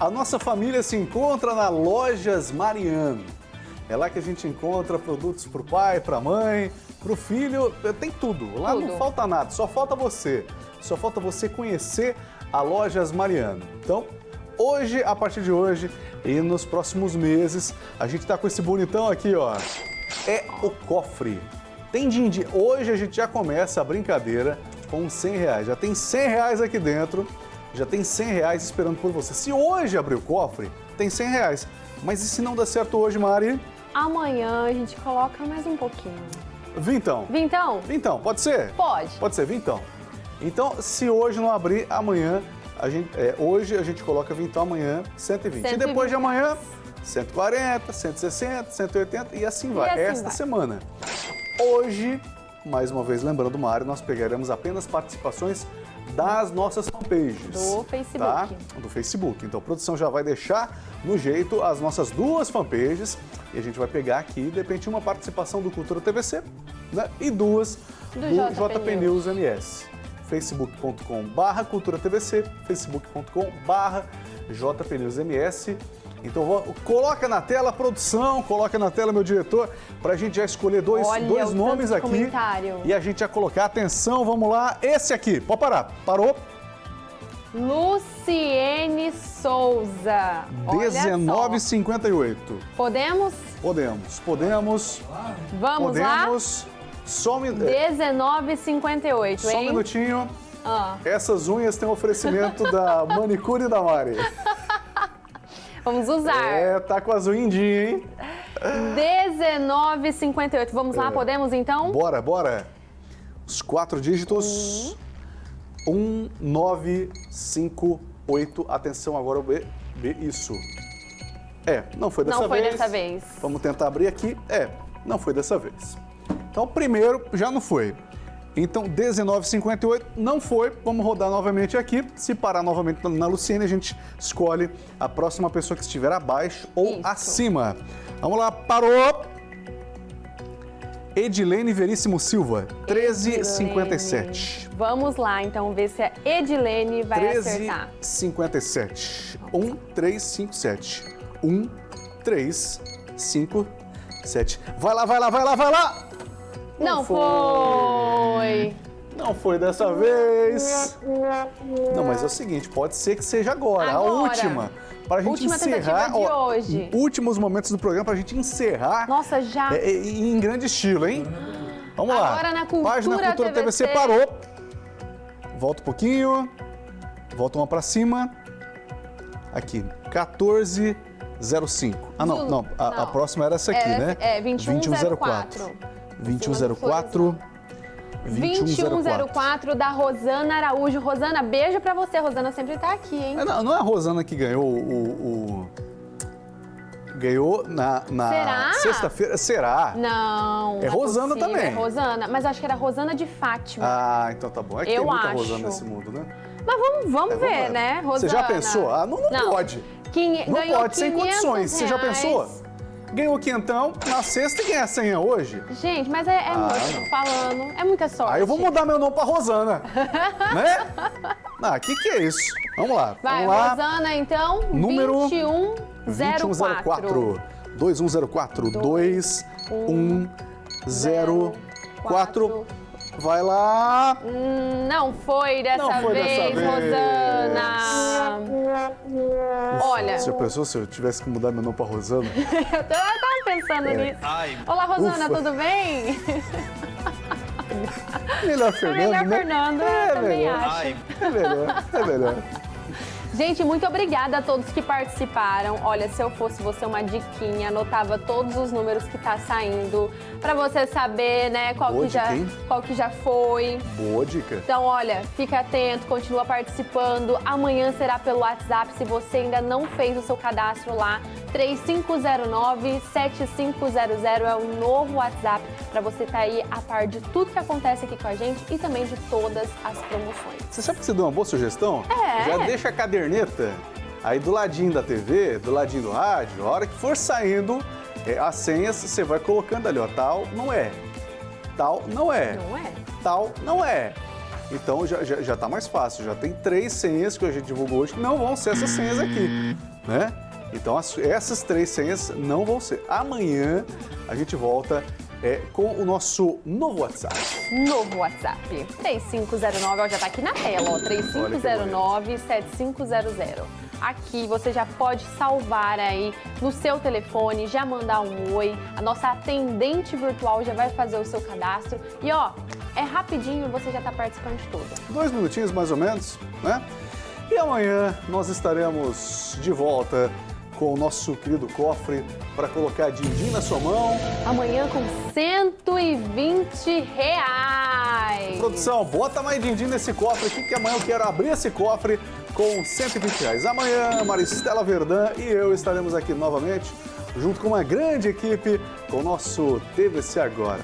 A nossa família se encontra na Lojas Mariano. É lá que a gente encontra produtos para o pai, para a mãe, para o filho, tem tudo. Lá tudo. não falta nada, só falta você. Só falta você conhecer a Lojas Mariano. Então, hoje, a partir de hoje e nos próximos meses, a gente está com esse bonitão aqui, ó. É o cofre. Tem din-din. Hoje a gente já começa a brincadeira com 100 reais. Já tem 100 reais aqui dentro já tem 100 reais esperando por você. Se hoje abrir o cofre, tem 100 reais. Mas e se não der certo hoje, Mari? Amanhã a gente coloca mais um pouquinho. Vintão. Vintão? Vintão, pode ser? Pode. Pode ser, vintão. Então, se hoje não abrir, amanhã, a gente, é, hoje a gente coloca vintão, amanhã 120. 120. E depois de amanhã, 140, 160, 180 e assim vai. E assim Esta vai. semana. Hoje, mais uma vez lembrando, Mário, nós pegaremos apenas participações das nossas fanpages. Do Facebook. Tá? Do Facebook. Então a produção já vai deixar no jeito as nossas duas fanpages e a gente vai pegar aqui, de repente, uma participação do Cultura TVC né? e duas do, do JP, JP News MS. facebook.com barra Cultura TVC, facebook.com barra JP Então coloca na tela, produção, coloca na tela, meu diretor, para a gente já escolher dois, Olha, dois nomes aqui. Comentário. E a gente já colocar, atenção, vamos lá, esse aqui, pode parar, parou? Luciene Souza. 19,58. Podemos? Podemos, podemos. Vamos podemos. lá? Só um... 19,58, Só um minutinho. Ah. Essas unhas têm oferecimento da manicure da Mari. Vamos usar. É, tá com azul indinho, hein? 19,58. Vamos é. lá, podemos então? Bora, bora. Os quatro dígitos. Um, nove, cinco, oito. Atenção agora B. B, isso. É, não foi dessa vez. Não foi dessa vez. Vamos tentar abrir aqui. É, não foi dessa vez. Então, primeiro já não foi. Então, 19,58 não foi. Vamos rodar novamente aqui. Se parar novamente na Luciene, a gente escolhe a próxima pessoa que estiver abaixo ou Isso. acima. Vamos lá, parou! Edilene Veríssimo Silva, 13,57. Vamos lá, então, ver se a Edilene vai 13, acertar. 13,57. 1, 3, 5, 7. 1, 3, 5, 7. Vai lá, vai lá, vai lá, vai lá! Não, Não foi. foi. Não foi dessa vez. Não, mas é o seguinte, pode ser que seja agora, agora. a última. Para a gente Última encerrar. Ó, hoje. Últimos momentos do programa para a gente encerrar. Nossa, já. É, é, em grande estilo, hein? Vamos agora lá. Agora na Cultura Página Cultura TVC. TVC parou. Volta um pouquinho. Volta uma para cima. Aqui, 1405. Ah, não, não. A, não. a próxima era essa aqui, é, né? É, 2104. 2104. 2104 da Rosana Araújo. Rosana, beijo pra você. Rosana sempre tá aqui, hein? É, não, não é a Rosana que ganhou o... o... Ganhou na, na sexta-feira. Será? Não. É, é Rosana possível. também. É Rosana, mas acho que era Rosana de Fátima. Ah, então tá bom. É que Eu tem muita acho. Rosana nesse mundo, né? Mas vamos, vamos é, ver, vamos né, Rosana? Você já pensou? Ah, não, não, não. pode. Não pode, sem condições. Reais. Você já pensou? Ganhou quentão na sexta e ganha senha hoje. Gente, mas é, é ah, muito, falando, é muita sorte. Aí eu vou mudar meu nome pra Rosana, né? Ah, o que que é isso? Vamos lá, Vai, vamos lá. Rosana, então, Número 2104. 2104. 2104. Vai lá. Hum, não foi dessa não foi vez, dessa Rosana. Olha. Se a pessoa, se eu tivesse que mudar meu nome pra Rosana. eu tava pensando é. nisso. Ai. Olá, Rosana, Ufa. tudo bem? Melhor Fernando. Melhor né? Fernando, é, eu também melhor. acho. Ai. É melhor, é melhor. Gente, muito obrigada a todos que participaram. Olha, se eu fosse você uma diquinha, anotava todos os números que tá saindo para você saber, né, qual que, já, qual que já foi. Boa dica. Então, olha, fica atento, continua participando. Amanhã será pelo WhatsApp, se você ainda não fez o seu cadastro lá. 3509-7500 é o novo WhatsApp para você estar tá aí a par de tudo que acontece aqui com a gente e também de todas as promoções. Você sabe que você deu uma boa sugestão? É. Já deixa a caderneta aí do ladinho da TV, do ladinho do rádio, a hora que for saindo é, as senhas, você vai colocando ali, ó, tal não é, tal não é, não é, tal não é. Então já, já, já tá mais fácil, já tem três senhas que a gente divulgou hoje que não vão ser essas senhas aqui, né? Então as, essas três senhas não vão ser. Amanhã a gente volta é, com o nosso novo WhatsApp. Novo WhatsApp. 3509, ó, já tá aqui na tela, ó. 3509-7500. Aqui você já pode salvar aí no seu telefone, já mandar um oi. A nossa atendente virtual já vai fazer o seu cadastro. E ó, é rapidinho, você já está participando de tudo. Dois minutinhos mais ou menos, né? E amanhã nós estaremos de volta com o nosso querido cofre para colocar din-din na sua mão. Amanhã com 120 reais. Produção, bota mais din-din nesse cofre aqui que amanhã eu quero abrir esse cofre com 120 reais. Amanhã, Maristela Verdã e eu estaremos aqui novamente junto com uma grande equipe com o nosso TVC Agora.